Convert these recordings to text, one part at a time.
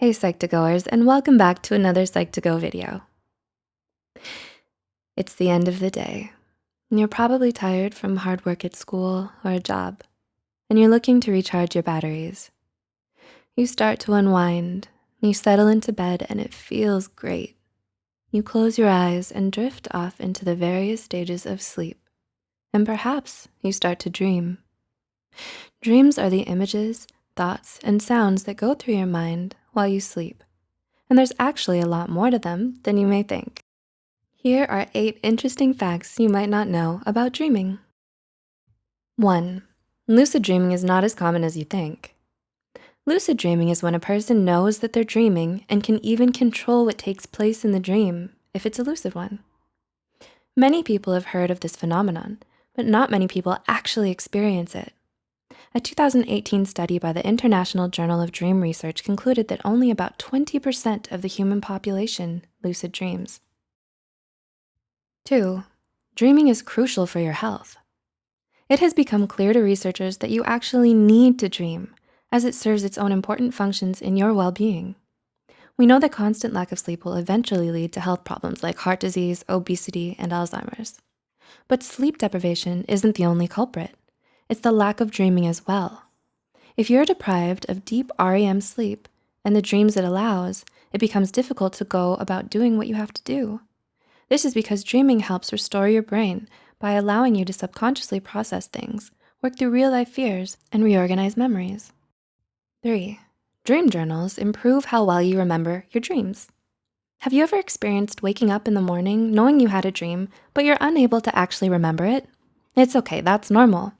Hey Psych2Goers, and welcome back to another Psych2Go video. It's the end of the day. And you're probably tired from hard work at school or a job, and you're looking to recharge your batteries. You start to unwind, you settle into bed and it feels great. You close your eyes and drift off into the various stages of sleep, and perhaps you start to dream. Dreams are the images, thoughts, and sounds that go through your mind while you sleep. And there's actually a lot more to them than you may think. Here are eight interesting facts you might not know about dreaming. One, lucid dreaming is not as common as you think. Lucid dreaming is when a person knows that they're dreaming and can even control what takes place in the dream if it's a lucid one. Many people have heard of this phenomenon, but not many people actually experience it. A 2018 study by the International Journal of Dream Research concluded that only about 20% of the human population lucid dreams. Two, dreaming is crucial for your health. It has become clear to researchers that you actually need to dream as it serves its own important functions in your well-being. We know that constant lack of sleep will eventually lead to health problems like heart disease, obesity, and Alzheimer's. But sleep deprivation isn't the only culprit it's the lack of dreaming as well. If you're deprived of deep REM sleep and the dreams it allows, it becomes difficult to go about doing what you have to do. This is because dreaming helps restore your brain by allowing you to subconsciously process things, work through real life fears, and reorganize memories. Three, dream journals improve how well you remember your dreams. Have you ever experienced waking up in the morning knowing you had a dream, but you're unable to actually remember it? It's okay, that's normal.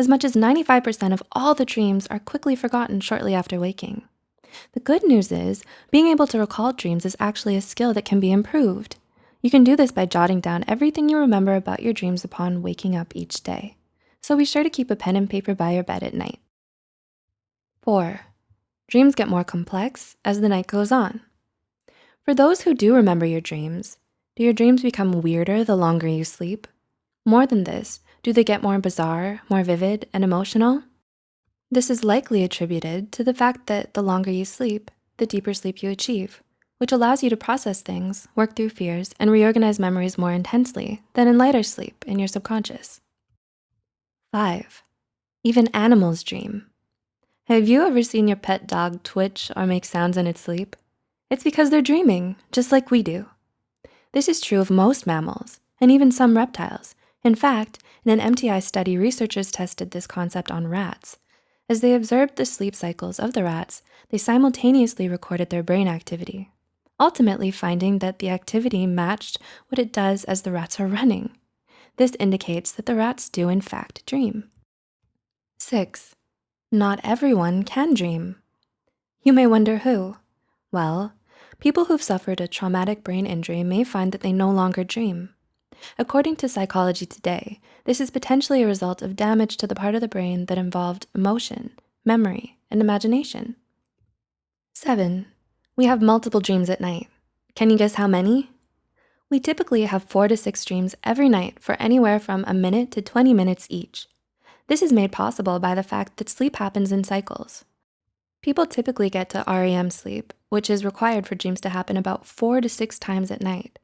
As much as 95% of all the dreams are quickly forgotten shortly after waking. The good news is being able to recall dreams is actually a skill that can be improved. You can do this by jotting down everything you remember about your dreams upon waking up each day. So be sure to keep a pen and paper by your bed at night. Four, dreams get more complex as the night goes on. For those who do remember your dreams, do your dreams become weirder the longer you sleep? More than this, do they get more bizarre, more vivid, and emotional? This is likely attributed to the fact that the longer you sleep, the deeper sleep you achieve, which allows you to process things, work through fears, and reorganize memories more intensely than in lighter sleep in your subconscious. Five, even animals dream. Have you ever seen your pet dog twitch or make sounds in its sleep? It's because they're dreaming, just like we do. This is true of most mammals and even some reptiles, in fact, in an MTI study, researchers tested this concept on rats. As they observed the sleep cycles of the rats, they simultaneously recorded their brain activity, ultimately finding that the activity matched what it does as the rats are running. This indicates that the rats do in fact dream. Six, not everyone can dream. You may wonder who. Well, people who've suffered a traumatic brain injury may find that they no longer dream. According to Psychology Today, this is potentially a result of damage to the part of the brain that involved emotion, memory, and imagination. Seven, we have multiple dreams at night. Can you guess how many? We typically have four to six dreams every night for anywhere from a minute to 20 minutes each. This is made possible by the fact that sleep happens in cycles. People typically get to REM sleep, which is required for dreams to happen about four to six times at night.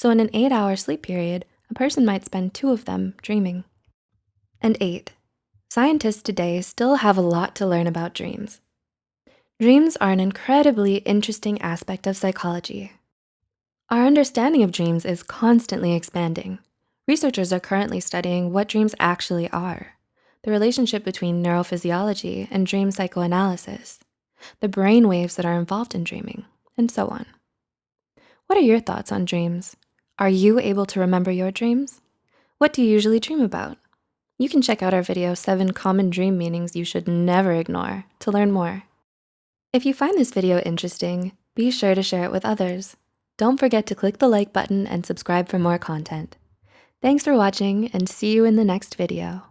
So in an eight hour sleep period, a person might spend two of them dreaming. And eight, scientists today still have a lot to learn about dreams. Dreams are an incredibly interesting aspect of psychology. Our understanding of dreams is constantly expanding. Researchers are currently studying what dreams actually are, the relationship between neurophysiology and dream psychoanalysis, the brain waves that are involved in dreaming, and so on. What are your thoughts on dreams? Are you able to remember your dreams? What do you usually dream about? You can check out our video, seven common dream meanings you should never ignore to learn more. If you find this video interesting, be sure to share it with others. Don't forget to click the like button and subscribe for more content. Thanks for watching and see you in the next video.